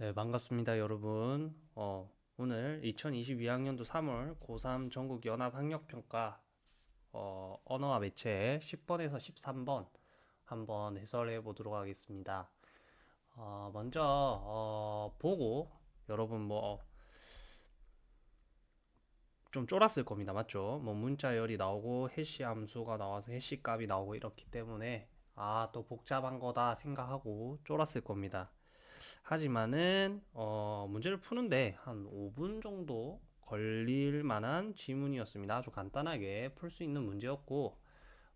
네, 반갑습니다, 여러분. 어, 오늘 2022학년도 3월 고3 전국 연합 학력 평가 어, 언어와 매체 10번에서 13번 한번 해설해 보도록 하겠습니다. 어, 먼저 어, 보고 여러분 뭐 좀 쫄았을 겁니다. 맞죠? 뭐 문자열이 나오고 해시 함수가 나와서 해시 값이 나오고 이렇기 때문에 아, 또 복잡한 거다 생각하고 쫄았을 겁니다. 하지만은 어, 문제를 푸는데 한 5분 정도 걸릴 만한 지문이었습니다. 아주 간단하게 풀 수 있는 문제였고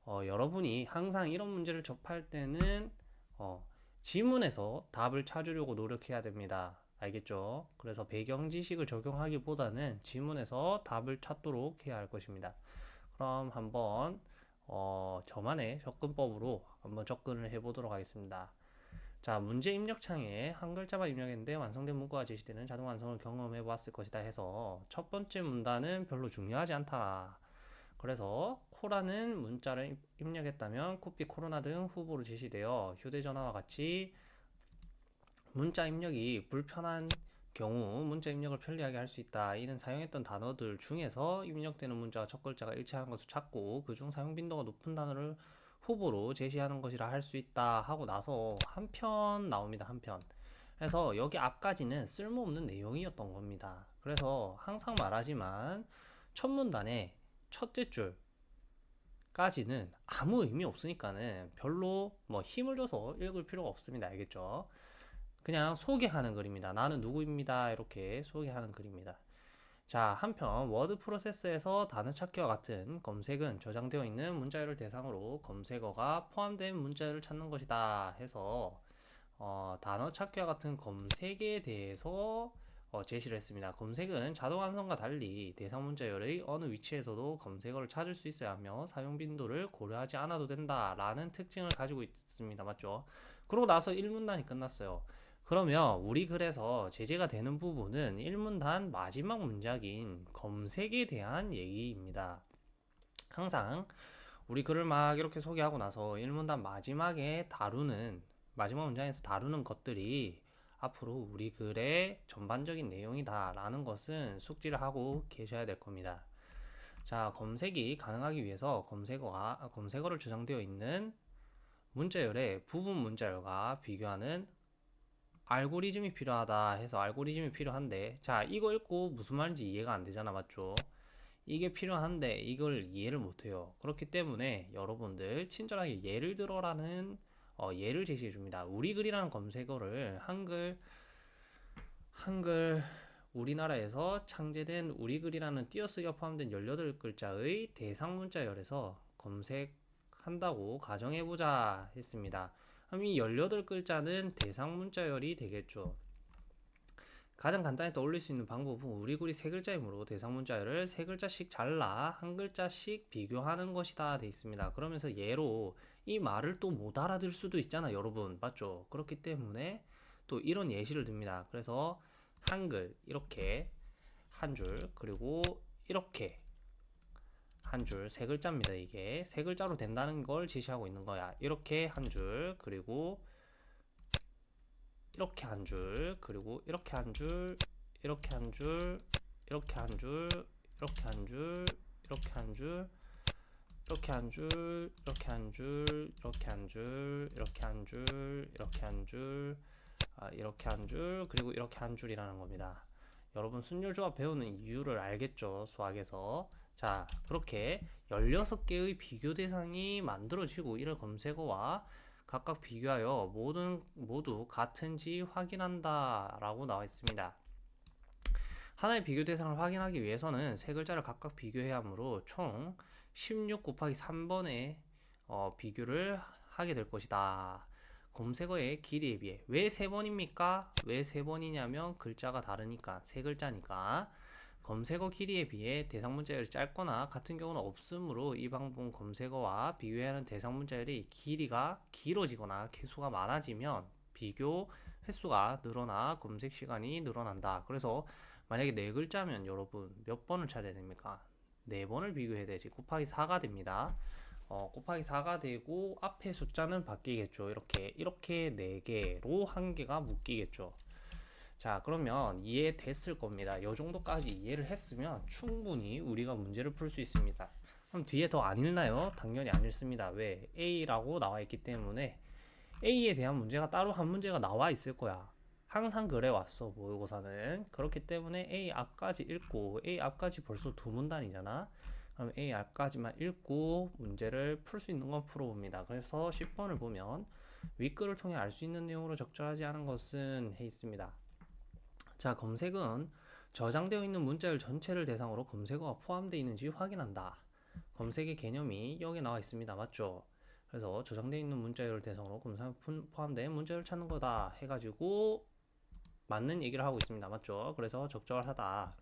어, 여러분이 항상 이런 문제를 접할 때는 어, 지문에서 답을 찾으려고 노력해야 됩니다. 알겠죠? 그래서 배경 지식을 적용하기보다는 지문에서 답을 찾도록 해야 할 것입니다. 그럼 한번 어, 저만의 접근법으로 한번 접근을 해보도록 하겠습니다. 자, 문제 입력창에 한 글자만 입력했는데 완성된 문구가 제시되는 자동 완성을 경험해 보았을 것이다 해서 첫 번째 문단은 별로 중요하지 않다. 그래서 코라는 문자를 입력했다면 코피 코로나 등 후보로 제시되어 휴대전화와 같이 문자 입력이 불편한 경우 문자 입력을 편리하게 할 수 있다. 이는 사용했던 단어들 중에서 입력되는 문자와 첫 글자가 일치하는 것을 찾고 그중 사용 빈도가 높은 단어를 후보로 제시하는 것이라 할 수 있다 하고 나서 한 편 나옵니다. 한 편. 그래서 여기 앞까지는 쓸모없는 내용이었던 겁니다. 그래서 항상 말하지만 첫 문단의 첫째 줄 까지는 아무 의미 없으니까는 별로 뭐 힘을 줘서 읽을 필요가 없습니다. 알겠죠? 그냥 소개하는 글입니다. 나는 누구입니다. 이렇게 소개하는 글입니다. 자, 한편 워드 프로세서에서 단어 찾기와 같은 검색은 저장되어 있는 문자열을 대상으로 검색어가 포함된 문자열을 찾는 것이다 해서 어, 단어 찾기와 같은 검색에 대해서 어, 제시를 했습니다. 검색은 자동 완성과 달리 대상 문자열의 어느 위치에서도 검색어를 찾을 수 있어야 하며 사용 빈도를 고려하지 않아도 된다라는 특징을 가지고 있습니다. 맞죠? 그러고 나서 1문단이 끝났어요. 그러면 우리 글에서 제재가 되는 부분은 1문단 마지막 문장인 검색에 대한 얘기입니다. 항상 우리 글을 막 이렇게 소개하고 나서 1문단 마지막에 다루는 마지막 문장에서 다루는 것들이 앞으로 우리 글의 전반적인 내용이다 라는 것은 숙지를 하고 계셔야 될 겁니다. 자, 검색이 가능하기 위해서 검색어가 검색어를 저장되어 있는 문자열의 부분 문자열과 비교하는 알고리즘이 필요하다 해서 알고리즘이 필요한데 자 이거 읽고 무슨 말인지 이해가 안 되잖아 맞죠? 이게 필요한데 이걸 이해를 못해요. 그렇기 때문에 여러분들 친절하게 예를 들어라는 어, 예를 제시해 줍니다. 우리 글이라는 검색어를 한글 한글 우리나라에서 창제된 우리 글이라는 띄어쓰기가 포함된 18글자의 대상 문자열에서 검색한다고 가정해보자 했습니다 그럼 이 18글자는 대상 문자열이 되겠죠. 가장 간단히 떠올릴 수 있는 방법은 우리구리 세 글자이므로 대상 문자열을 세 글자씩 잘라 한 글자씩 비교하는 것이다 돼 있습니다. 그러면서 예로 이 말을 또 못 알아들 수도 있잖아 여러분 맞죠? 그렇기 때문에 또 이런 예시를 듭니다. 그래서 한글 이렇게 한 줄 그리고 이렇게 한 줄, 세 글자입니다. 이게 세 글자로 된다는 걸 제시하고 있는 거야. 이렇게 한 줄, 그리고 이렇게 한 줄, 그리고 이렇게 한 줄, 이렇게 한 줄, 이렇게 한 줄, 이렇게 한 줄, 이렇게 한 줄, 이렇게 한 줄, 이렇게 한 줄, 이렇게 한 줄, 이렇게 한 줄, 이렇게 한 줄, 아, 이렇게 한 줄, 그리고 이렇게 한 줄이라는 겁니다. 여러분 순열 조합 배우는 이유를 알겠죠? 수학에서. 자, 그렇게 16개의 비교 대상이 만들어지고 이를 검색어와 각각 비교하여 모든 모두 같은지 확인한다 라고 나와 있습니다. 하나의 비교 대상을 확인하기 위해서는 세 글자를 각각 비교해야 하므로 총 16 곱하기 3번의 어, 비교를 하게 될 것이다. 검색어의 길이에 비해 왜 세 번입니까? 왜 세 번이냐면 글자가 다르니까 세 글자니까 검색어 길이에 비해 대상 문자열이 짧거나 같은 경우는 없으므로 이 방법 검색어와 비교하는 대상 문자열이 길이가 길어지거나 개수가 많아지면 비교 횟수가 늘어나 검색 시간이 늘어난다. 그래서 만약에 네 글자면 여러분 몇 번을 찾아야 됩니까? 네 번을 비교해야 되지. 곱하기 4가 됩니다. 어, 곱하기 4가 되고 앞에 숫자는 바뀌겠죠. 이렇게 이렇게 4개로 한 개가 묶이겠죠. 자, 그러면 이해됐을 겁니다. 요 정도까지 이해를 했으면 충분히 우리가 문제를 풀 수 있습니다. 그럼 뒤에 더 안 읽나요? 당연히 안 읽습니다. 왜? A라고 나와 있기 때문에 A에 대한 문제가 따로 한 문제가 나와 있을 거야. 항상 그래 왔어 모의고사는 그렇기 때문에 A 앞까지 읽고 A 앞까지 벌써 두 문단이잖아 그럼 A 앞까지만 읽고 문제를 풀 수 있는 건 풀어봅니다 그래서 10번을 보면 윗글을 통해 알 수 있는 내용으로 적절하지 않은 것은 해 있습니다 자 검색은 저장되어 있는 문자열 전체를 대상으로 검색어가 포함되어 있는지 확인한다 검색의 개념이 여기 나와 있습니다 맞죠 그래서 저장되어 있는 문자열을 대상으로 검색 포함된 문자열을 찾는 거다 해가지고 맞는 얘기를 하고 있습니다. 맞죠? 그래서 적절하다.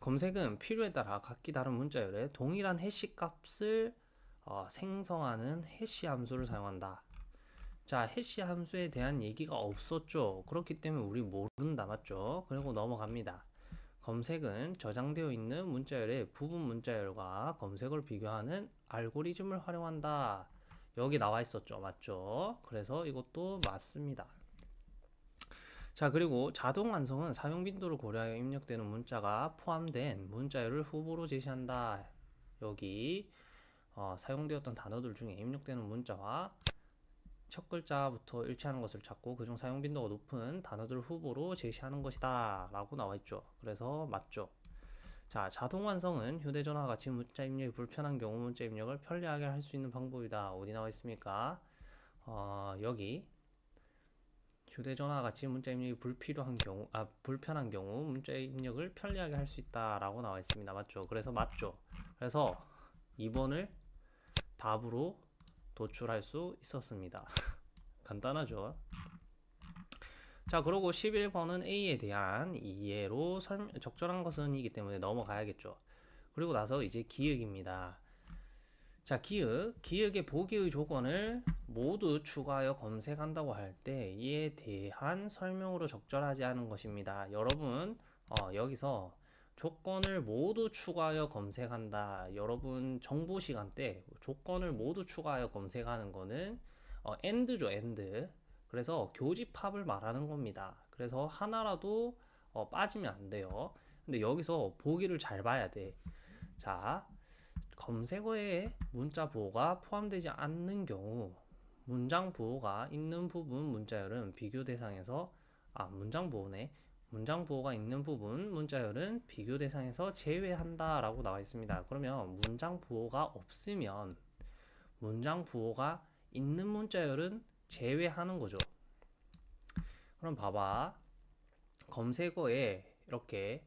검색은 필요에 따라 각기 다른 문자열에 동일한 해시 값을 어, 생성하는 해시 함수를 사용한다. 자, 해시 함수에 대한 얘기가 없었죠. 그렇기 때문에 우리 모른다. 맞죠? 그리고 넘어갑니다. 검색은 저장되어 있는 문자열의 부분 문자열과 검색을 비교하는 알고리즘을 활용한다. 여기 나와 있었죠. 맞죠? 그래서 이것도 맞습니다. 자 그리고 자동 완성은 사용 빈도를 고려하여 입력되는 문자가 포함된 문자열을 후보로 제시한다. 여기 어, 사용되었던 단어들 중에 입력되는 문자와 첫 글자부터 일치하는 것을 찾고 그중 사용 빈도가 높은 단어들 후보로 제시하는 것이다 라고 나와 있죠 그래서 맞죠 자 자동 완성은 휴대전화와 같이 문자 입력이 불편한 경우 문자 입력을 편리하게 할 수 있는 방법이다 어디 나와 있습니까 어, 여기 휴대전화 같이 문자 입력이 불필요한 경우, 아, 불편한 경우 문자 입력을 편리하게 할 수 있다 라고 나와 있습니다. 맞죠? 그래서 맞죠? 그래서 2번을 답으로 도출할 수 있었습니다. 간단하죠? 자, 그리고 11번은 A에 대한 이해로 설명, 적절한 것은 이기 때문에 넘어가야겠죠. 그리고 나서 이제 기억입니다. 자, 기억. 기억의 보기의 조건을 모두 추가하여 검색한다고 할 때 이에 대한 설명으로 적절하지 않은 것입니다. 여러분, 어, 여기서 조건을 모두 추가하여 검색한다. 여러분 정보 시간 때 조건을 모두 추가하여 검색하는 거는 어, end죠, end. 그래서 교집합을 말하는 겁니다. 그래서 하나라도 어, 빠지면 안 돼요. 근데 여기서 보기를 잘 봐야 돼. 자, 검색어에 문자 부호가 포함되지 않는 경우 문장 부호가 있는 부분 문자열은 비교 대상에서 아 문장 부호네 문장 부호가 있는 부분 문자열은 비교 대상에서 제외한다 라고 나와 있습니다. 그러면 문장 부호가 없으면 문장 부호가 있는 문자열은 제외하는 거죠. 그럼 봐봐. 검색어에 이렇게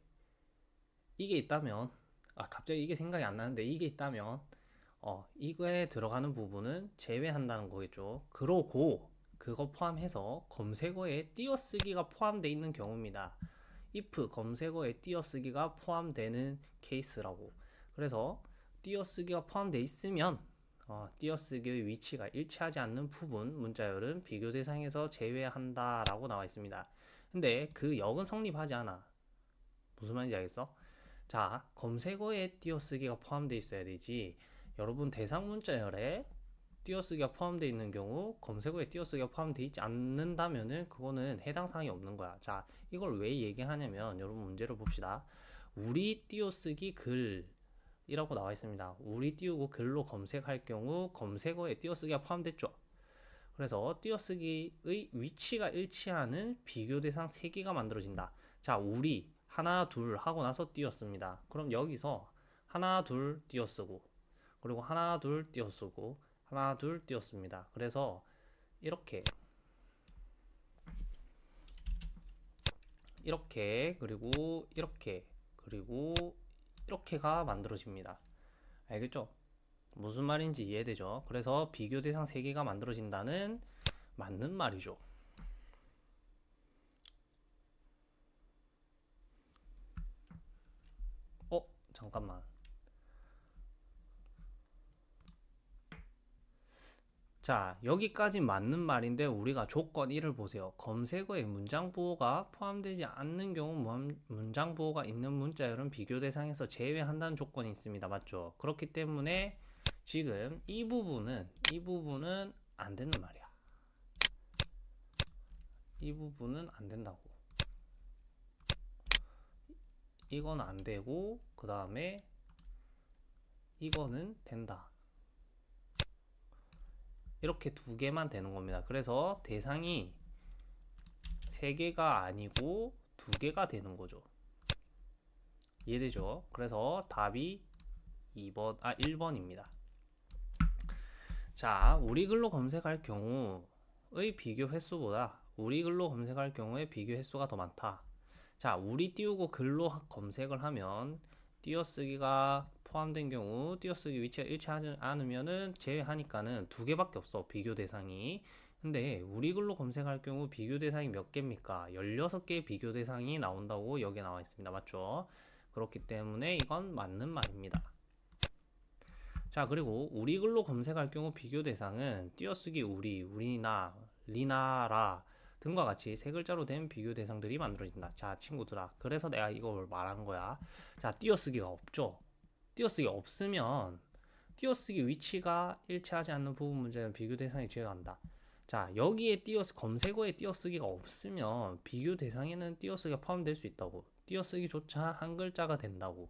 이게 있다면 아 갑자기 이게 생각이 안 나는데 이게 있다면 어 이거에 들어가는 부분은 제외한다는 거겠죠. 그러고 그거 포함해서 검색어에 띄어쓰기가 포함되어 있는 경우입니다 if 검색어에 띄어쓰기가 포함되는 케이스라고 그래서 띄어쓰기가 포함되어 있으면 어, 띄어쓰기의 위치가 일치하지 않는 부분 문자열은 비교 대상에서 제외한다 라고 나와 있습니다 근데 그 역은 성립하지 않아 무슨 말인지 알겠어? 자, 검색어에 띄어쓰기가 포함되어 있어야 되지. 여러분 대상 문자열에 띄어쓰기가 포함되어 있는 경우 검색어에 띄어쓰기가 포함되어 있지 않는다면은 그거는 해당 사항이 없는 거야. 자, 이걸 왜 얘기하냐면 여러분 문제를 봅시다. 우리 띄어쓰기 글 이라고 나와 있습니다. 우리 띄우고 글로 검색할 경우 검색어에 띄어쓰기가 포함됐죠. 그래서 띄어쓰기의 위치가 일치하는 비교 대상 3개가 만들어진다. 자, 우리 하나 둘 하고 나서 띄었습니다. 그럼 여기서 하나 둘 띄어쓰고 그리고 하나 둘 띄어쓰고 하나 둘 띄었습니다. 그래서 이렇게 이렇게 그리고 이렇게 그리고 이렇게가 만들어집니다. 알겠죠? 무슨 말인지 이해되죠? 그래서 비교 대상 3개가 만들어진다는 맞는 말이죠. 잠깐만. 자, 여기까지 맞는 말인데 우리가 조건 1을 보세요. 검색어에 문장 부호가 포함되지 않는 경우 문장 부호가 있는 문자열은 비교 대상에서 제외한다는 조건이 있습니다. 맞죠? 그렇기 때문에 지금 이 부분은 이 부분은 안 되는 말이야. 이 부분은 안 된다고. 이건 안 되고 그 다음에 이거는 된다. 이렇게 두 개만 되는 겁니다. 그래서 대상이 세 개가 아니고 두 개가 되는 거죠. 이해되죠? 그래서 답이 2번, 아, 1번입니다. 자, 우리 글로 검색할 경우의 비교 횟수보다 우리 글로 검색할 경우에 비교 횟수가 더 많다. 자, 우리 띄우고 글로 하- 검색을 하면 띄어쓰기가 포함된 경우 띄어쓰기 위치가 일치하지 않으면은 제외하니까는 두 개밖에 없어. 비교 대상이. 근데 우리 글로 검색할 경우 비교 대상이 몇 개입니까? 16개의 비교 대상이 나온다고 여기에 나와 있습니다. 맞죠? 그렇기 때문에 이건 맞는 말입니다. 자, 그리고 우리 글로 검색할 경우 비교 대상은 띄어쓰기 우리, 우리나, 리나라 등과 같이 세 글자로 된 비교 대상들이 만들어진다. 자, 친구들아. 그래서 내가 이걸 말한 거야. 자, 띄어쓰기가 없죠. 띄어쓰기 없으면 띄어쓰기 위치가 일치하지 않는 부분 문제는 비교 대상이 제외한다. 자, 여기에 띄어 검색어에 띄어쓰기가 없으면 비교 대상에는 띄어쓰기가 포함될 수 있다고. 띄어쓰기조차 한 글자가 된다고.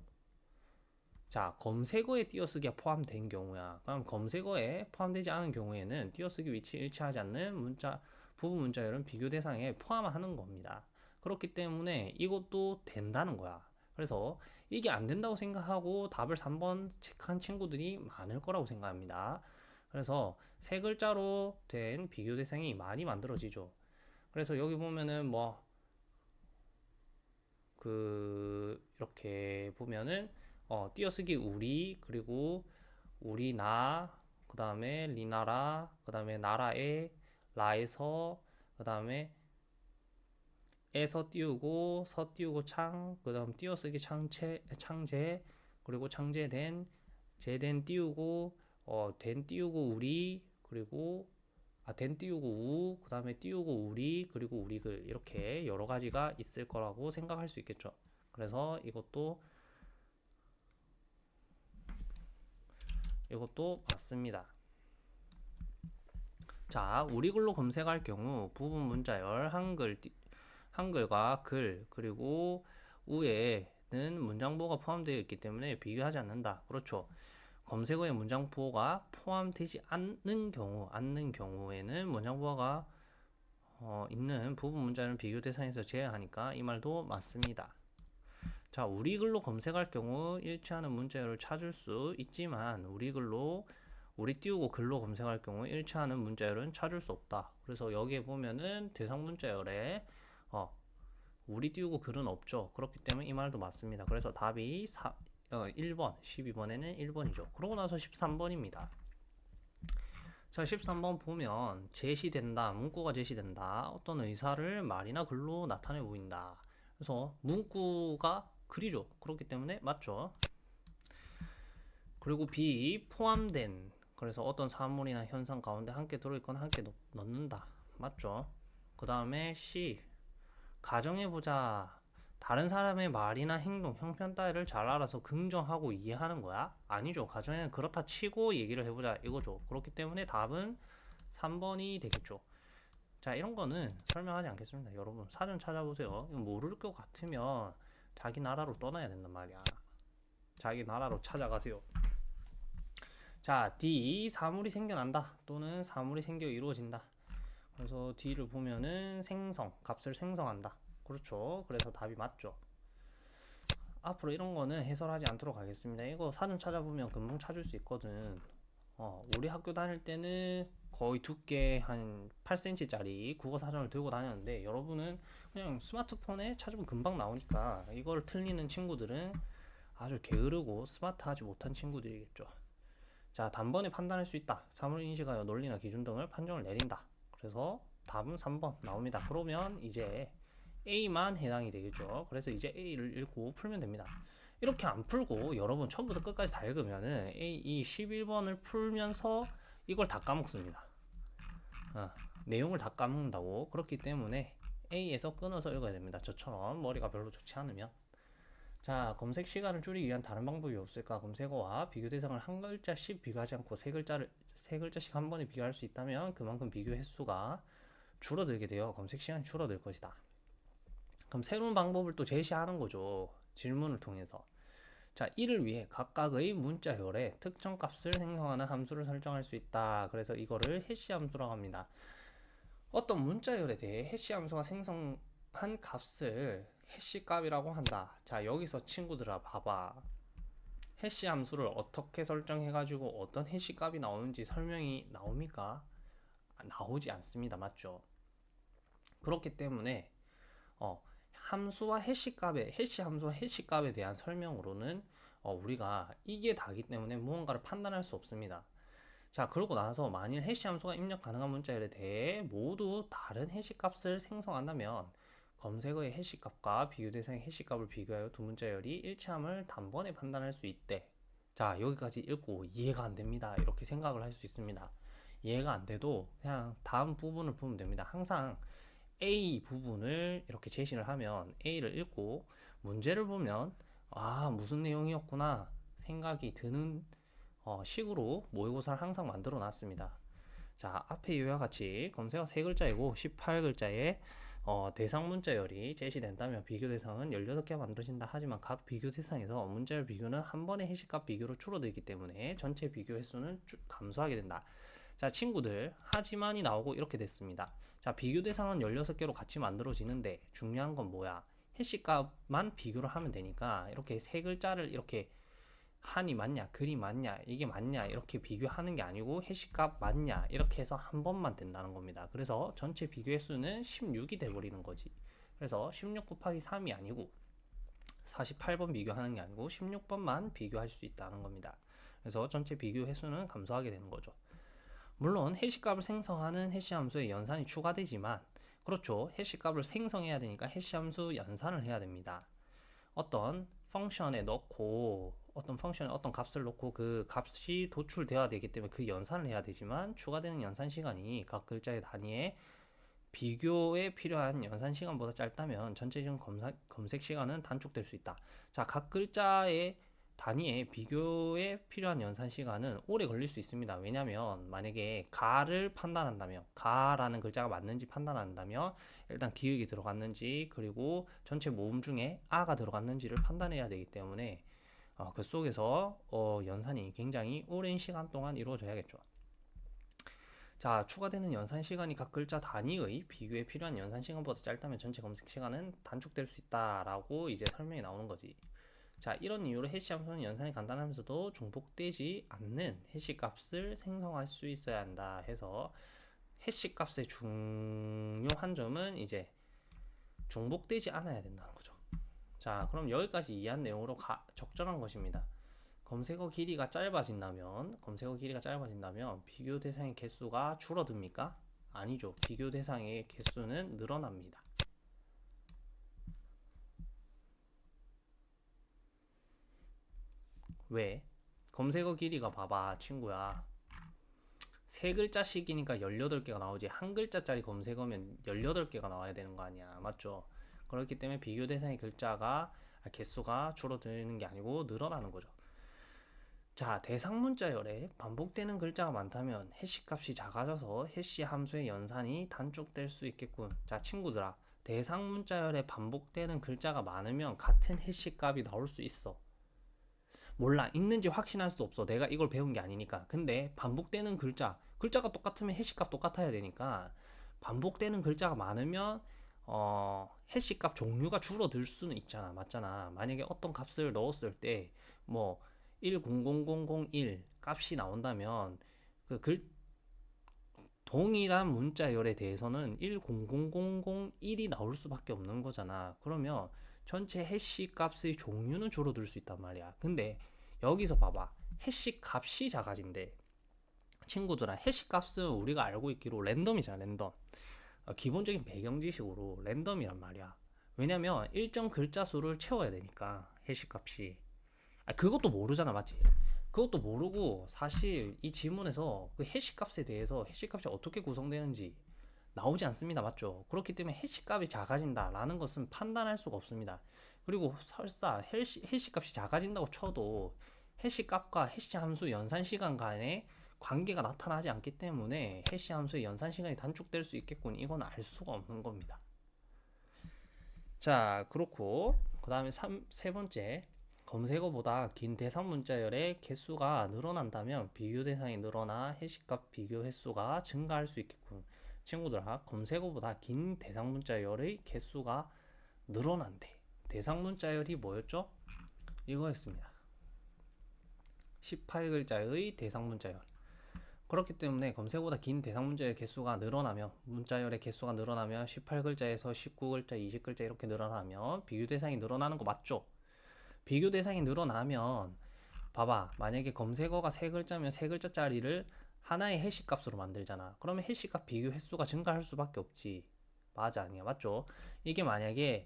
자, 검색어에 띄어쓰기가 포함된 경우야. 그럼 검색어에 포함되지 않은 경우에는 띄어쓰기 위치 일치하지 않는 문자 부분 문자열은 비교 대상에 포함하는 겁니다. 그렇기 때문에 이것도 된다는 거야. 그래서 이게 안 된다고 생각하고 답을 3번 체크한 친구들이 많을 거라고 생각합니다. 그래서 세 글자로 된 비교 대상이 많이 만들어지죠. 그래서 여기 보면은 뭐 그 이렇게 보면은 어 띄어쓰기 우리 그리고 우리 나 그 다음에 리나라 그 다음에 나라에 라에서 그 다음에 에서 띄우고 서 띄우고 창 그 다음 띄어쓰기 창체 창제 그리고 창제된 제된 띄우고 어 된 띄우고 우리 그리고 아 된 띄우고 우 그 다음에 띄우고 우리 그리고 우리글 이렇게 여러 가지가 있을 거라고 생각할 수 있겠죠. 그래서 이것도 이것도 맞습니다. 자, 우리 글로 검색할 경우 부분 문자열 한글 띠- 한글과 글 그리고 우에는 문장부호가 포함되어 있기 때문에 비교하지 않는다. 그렇죠. 검색어에 문장부호가 포함되지 않는 경우, 않는 경우에는 문장부호가 어, 있는 부분 문자는 비교 대상에서 제외하니까 이 말도 맞습니다. 자, 우리 글로 검색할 경우 일치하는 문자열을 찾을 수 있지만 우리 글로 우리 띄우고 글로 검색할 경우 일치하는 문자열은 찾을 수 없다. 그래서 여기에 보면은 대상 문자열에 어, 우리 띄우고 글은 없죠. 그렇기 때문에 이 말도 맞습니다. 그래서 답이 4, 어, 1번, 12번에는 1번이죠. 그러고 나서 13번입니다. 자, 13번 보면 제시된다, 문구가 제시된다. 어떤 의사를 말이나 글로 나타내 보인다. 그래서 문구가 글이죠. 그렇기 때문에 맞죠. 그리고 B 포함된 그래서 어떤 사물이나 현상 가운데 함께 들어있거나 함께 넣- 넣는다. 맞죠? 그 다음에 C 가정해보자. 다른 사람의 말이나 행동, 형편 따위를 잘 알아서 긍정하고 이해하는 거야? 아니죠. 가정에는 그렇다 치고 얘기를 해보자 이거죠. 그렇기 때문에 답은 3번이 되겠죠. 자, 이런 거는 설명하지 않겠습니다. 여러분, 사전 찾아보세요. 모를 것 같으면 자기 나라로 떠나야 된단 말이야. 자기 나라로 찾아가세요. 자, D 사물이 생겨난다 또는 사물이 생겨 이루어진다. 그래서 D를 보면은 생성, 값을 생성한다. 그렇죠. 그래서 답이 맞죠. 앞으로 이런 거는 해설하지 않도록 하겠습니다. 이거 사전 찾아보면 금방 찾을 수 있거든. 어, 우리 학교 다닐 때는 거의 두께 한 8cm짜리 국어 사전을 들고 다녔는데 여러분은 그냥 스마트폰에 찾으면 금방 나오니까 이걸 틀리는 친구들은 아주 게으르고 스마트하지 못한 친구들이겠죠. 자, 단번에 판단할 수 있다. 사물 인식하여 논리나 기준 등을 판정을 내린다. 그래서 답은 3번 나옵니다. 그러면 이제 A만 해당이 되겠죠. 그래서 이제 A를 읽고 풀면 됩니다. 이렇게 안 풀고 여러분 처음부터 끝까지 다 읽으면은 A 이 11번을 풀면서 이걸 다 까먹습니다. 어, 내용을 다 까먹는다고 그렇기 때문에 A에서 끊어서 읽어야 됩니다. 저처럼 머리가 별로 좋지 않으면 자 검색 시간을 줄이기 위한 다른 방법이 없을까? 검색어와 비교 대상을 한 글자씩 비교하지 않고 세 글자를 세 글자씩 한 번에 비교할 수 있다면 그만큼 비교 횟수가 줄어들게 되어 검색 시간이 줄어들 것이다. 그럼 새로운 방법을 또 제시하는 거죠. 질문을 통해서. 자, 이를 위해 각각의 문자열에 특정 값을 생성하는 함수를 설정할 수 있다. 그래서 이거를 해시 함수라고 합니다. 어떤 문자열에 대해 해시 함수가 생성한 값을 해시 값이라고 한다. 자, 여기서 친구들아 봐봐. 해시 함수를 어떻게 설정해 가지고 어떤 해시 값이 나오는지 설명이 나옵니까? 아, 나오지 않습니다. 맞죠? 그렇기 때문에 어, 함수와 해시 값에 해시 함수와 해시 값에 대한 설명으로는 어, 우리가 이게 다기 때문에 무언가를 판단할 수 없습니다. 자, 그러고 나서 만일 해시 함수가 입력 가능한 문자열에 대해 모두 다른 해시 값을 생성한다면 검색어의 해시 값과 비교 대상의 해시 값을 비교하여 두 문자열이 일치함을 단번에 판단할 수 있대. 자, 여기까지 읽고 이해가 안 됩니다. 이렇게 생각을 할 수 있습니다. 이해가 안 돼도 그냥 다음 부분을 보면 됩니다. 항상 A 부분을 이렇게 제시를 하면 A를 읽고 문제를 보면 아 무슨 내용이었구나 생각이 드는 어, 식으로 모의고사를 항상 만들어 놨습니다. 자 앞에 이와 같이 검색어 세 글자이고 18글자에 어, 대상 문자열이 제시된다면 비교 대상은 16개 만들어진다 하지만 각 비교 대상에서 문자열 비교는 한 번의 해시값 비교로 줄어들기 때문에 전체 비교 횟수는 감소하게 된다. 자 친구들 하지만이 나오고 이렇게 됐습니다. 자, 비교 대상은 16개로 같이 만들어지는데 중요한 건 뭐야? 해시값만 비교를 하면 되니까 이렇게 세 글자를 이렇게 한이 맞냐, 글이 맞냐, 이게 맞냐 이렇게 비교하는 게 아니고 해시값 맞냐 이렇게 해서 한 번만 된다는 겁니다. 그래서 전체 비교 횟수는 16이 돼버리는 거지. 그래서 16 곱하기 3이 아니고 48번 비교하는 게 아니고 16번만 비교할 수 있다는 겁니다. 그래서 전체 비교 횟수는 감소하게 되는 거죠. 물론 해시값을 생성하는 해시함수에 연산이 추가되지만 그렇죠. 해시값을 생성해야 되니까 해시함수 연산을 해야 됩니다. 어떤 펑션에 넣고 어떤 펑션에 어떤 값을 넣고 그 값이 도출되어야 되기 때문에 그 연산을 해야 되지만 추가되는 연산 시간이 각 글자의 단위에 비교에 필요한 연산 시간보다 짧다면 전체적인 검사, 검색 시간은 단축될 수 있다. 자, 각 글자의 단위의 비교에 필요한 연산 시간은 오래 걸릴 수 있습니다. 왜냐하면 만약에 가를 판단한다면 가라는 글자가 맞는지 판단한다면 일단 기억이 들어갔는지 그리고 전체 모음 중에 아가 들어갔는지를 판단해야 되기 때문에 어, 그 속에서 어, 연산이 굉장히 오랜 시간 동안 이루어져야겠죠. 자, 추가되는 연산 시간이 각 글자 단위의 비교에 필요한 연산 시간보다 짧다면 전체 검색 시간은 단축될 수 있다라고 이제 설명이 나오는 거지. 자, 이런 이유로 해시 함수는 연산이 간단하면서도 중복되지 않는 해시 값을 생성할 수 있어야 한다 해서 해시 값의 중요한 점은 이제 중복되지 않아야 된다는 거죠. 자, 그럼 여기까지 이해한 내용으로 가, 적절한 것입니다. 검색어 길이가 짧아진다면, 검색어 길이가 짧아진다면 비교 대상의 개수가 줄어듭니까? 아니죠. 비교 대상의 개수는 늘어납니다. 왜? 검색어 길이가 봐봐 친구야 세 글자씩이니까 18개가 나오지 한 글자짜리 검색어면 18개가 나와야 되는 거 아니야 맞죠? 그렇기 때문에 비교 대상의 글자가 개수가 줄어드는 게 아니고 늘어나는 거죠. 자 대상 문자열에 반복되는 글자가 많다면 해시 값이 작아져서 해시 함수의 연산이 단축될 수 있겠군. 자 친구들아 대상 문자열에 반복되는 글자가 많으면 같은 해시 값이 나올 수 있어. 몰라 있는지 확신할 수 없어. 내가 이걸 배운 게 아니니까. 근데 반복되는 글자 글자가 똑같으면 해시값 똑같아야 되니까 반복되는 글자가 많으면 어 해시 값 종류가 줄어들 수는 있잖아 맞잖아 만약에 어떤 값을 넣었을 때 뭐 100001 값이 나온다면 그 글 동일한 문자열에 대해서는 100001이 나올 수밖에 없는 거잖아 그러면 전체 해시 값의 종류는 줄어들 수 있단 말이야. 근데 여기서 봐봐. 해시 값이 작아진대. 친구들아, 해시 값은 우리가 알고 있기로 랜덤이잖아, 랜덤. 어, 기본적인 배경 지식으로 랜덤이란 말이야. 왜냐면 일정 글자 수를 채워야 되니까 해시 값이. 아, 그것도 모르잖아, 맞지? 그것도 모르고 사실 이 지문에서 그 해시 값에 대해서 해시 값이 어떻게 구성되는지 나오지 않습니다. 맞죠? 그렇기 때문에 해시값이 작아진다 라는 것은 판단할 수가 없습니다. 그리고 설사 해시, 해시값이 작아진다고 쳐도 해시값과 해시 함수 연산 시간 간의 관계가 나타나지 않기 때문에 해시 함수의 연산 시간이 단축될 수 있겠군. 이건 알 수가 없는 겁니다. 자, 그렇고 그 다음에 세 번째 검색어보다 긴 대상 문자열의 개수가 늘어난다면 비교 대상이 늘어나 해시값 비교 횟수가 증가할 수 있겠군. 친구들아, 검색어보다 긴 대상 문자열의 개수가 늘어난대. 대상 문자열이 뭐였죠? 이거였습니다. 18글자의 대상 문자열. 그렇기 때문에 검색보다 긴 대상 문자의 개수가 늘어나면 문자열의 개수가 늘어나면 18글자에서 19글자, 20글자 이렇게 늘어나면 비교 대상이 늘어나는 거 맞죠? 비교 대상이 늘어나면 봐봐 만약에 검색어가 세 글자면 세 글자짜리를 하나의 해시 값으로 만들잖아. 그러면 해시 값 비교 횟수가 증가할 수밖에 없지. 맞아 아니야? 맞죠? 이게 만약에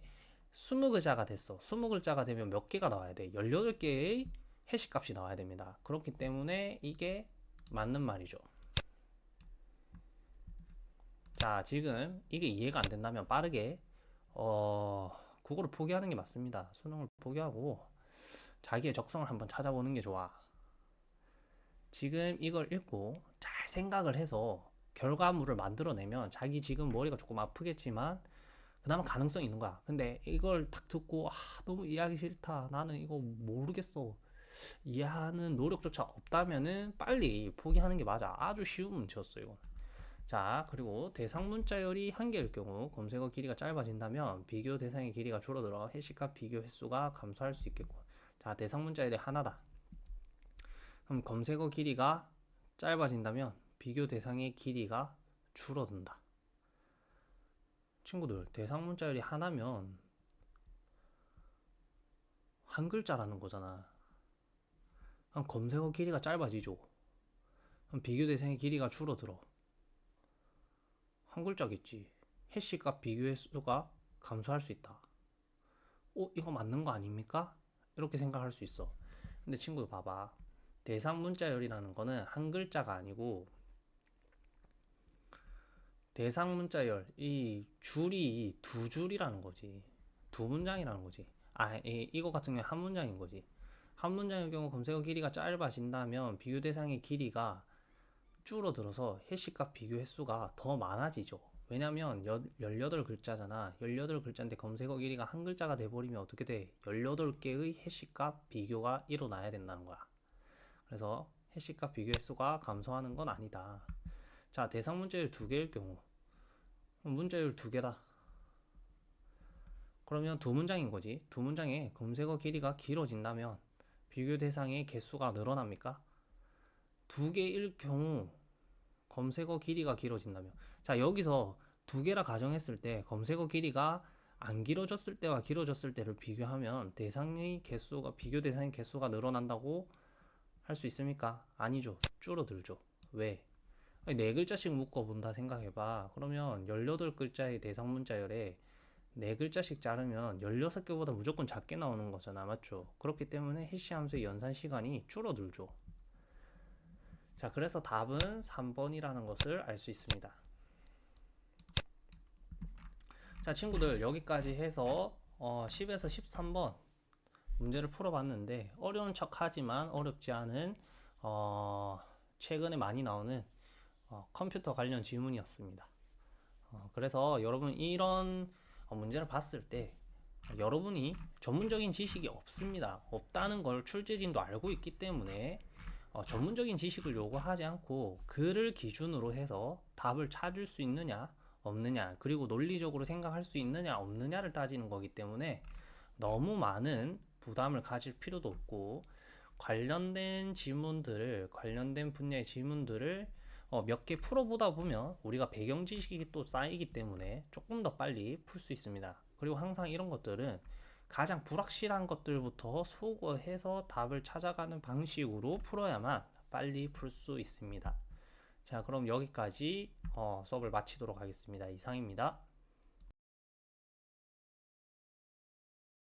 20글자가 됐어. 20글자가 되면 몇 개가 나와야 돼? 18개의 해시 값이 나와야 됩니다. 그렇기 때문에 이게 맞는 말이죠. 자, 지금 이게 이해가 안 된다면 빠르게 어, 국어를 포기하는 게 맞습니다. 수능을 포기하고 자기의 적성을 한번 찾아보는 게 좋아. 지금 이걸 읽고 잘 생각을 해서 결과물을 만들어내면 자기 지금 머리가 조금 아프겠지만 그나마 가능성이 있는 거야. 근데 이걸 딱 듣고 아, 너무 이해하기 싫다. 나는 이거 모르겠어. 이해하는 노력조차 없다면은 빨리 포기하는 게 맞아. 아주 쉬운 문제였어 이건. 자 그리고 대상 문자열이 한 개일 경우 검색어 길이가 짧아진다면 비교 대상의 길이가 줄어들어 해시값 비교 횟수가 감소할 수 있겠고 자 대상 문자열이 하나다 그럼 검색어 길이가 짧아진다면 비교 대상의 길이가 줄어든다 친구들 대상 문자열이 하나면 한 글자라는 거잖아 그럼 검색어 길이가 짧아지죠. 그럼 비교 대상의 길이가 줄어들어. 한 글자겠지. 해시값 비교 횟수가 감소할 수 있다. 어, 이거 맞는 거 아닙니까? 이렇게 생각할 수 있어. 근데 친구들 봐봐. 대상 문자열이라는 거는 한 글자가 아니고 대상 문자열 이 줄이 두 줄이라는 거지. 두 문장이라는 거지. 아, 이, 이거 같은 경우에 한 문장인 거지. 한 문장의 경우 검색어 길이가 짧아진다면 비교 대상의 길이가 줄어들어서 해시값 비교 횟수가 더 많아지죠. 왜냐면 18글자잖아. 18글자인데 검색어 길이가 한 글자가 돼버리면 어떻게 돼? 18개의 해시값 비교가 일어나야 된다는 거야. 그래서 해시값 비교 횟수가 감소하는 건 아니다. 자, 대상 문제율 두 개일 경우 문제율 두 개다. 그러면 두 문장인 거지. 두 문장에 검색어 길이가 길어진다면 비교 대상의 개수가 늘어납니까? 두 개일 경우 검색어 길이가 길어진다면 자 여기서 두 개라 가정했을 때 검색어 길이가 안 길어졌을 때와 길어졌을 때를 비교하면 대상의 개수가 비교 대상의 개수가 늘어난다고 할 수 있습니까? 아니죠. 줄어들죠. 왜? 네 글자씩 묶어 본다 생각해봐. 그러면 18글자의 대상 문자열에 네 글자씩 자르면 16개보다 무조건 작게 나오는 거잖아. 맞죠? 그렇기 때문에 해시 함수의 연산 시간이 줄어들죠. 자, 그래서 답은 3번이라는 것을 알 수 있습니다. 자, 친구들 여기까지 해서 어, 10에서 13번 문제를 풀어봤는데 어려운 척 하지만 어렵지 않은 어, 최근에 많이 나오는 어, 컴퓨터 관련 질문이었습니다. 어, 그래서 여러분 이런 어, 문제를 봤을 때 여러분이 전문적인 지식이 없습니다. 없다는 걸 출제진도 알고 있기 때문에 어, 전문적인 지식을 요구하지 않고 글을 기준으로 해서 답을 찾을 수 있느냐 없느냐 그리고 논리적으로 생각할 수 있느냐 없느냐를 따지는 거기 때문에 너무 많은 부담을 가질 필요도 없고 관련된 질문들을 관련된 분야의 질문들을 어, 몇 개 풀어보다 보면 우리가 배경 지식이 또 쌓이기 때문에 조금 더 빨리 풀 수 있습니다. 그리고 항상 이런 것들은 가장 불확실한 것들부터 소거해서 답을 찾아가는 방식으로 풀어야만 빨리 풀 수 있습니다. 자, 그럼 여기까지 어, 수업을 마치도록 하겠습니다. 이상입니다.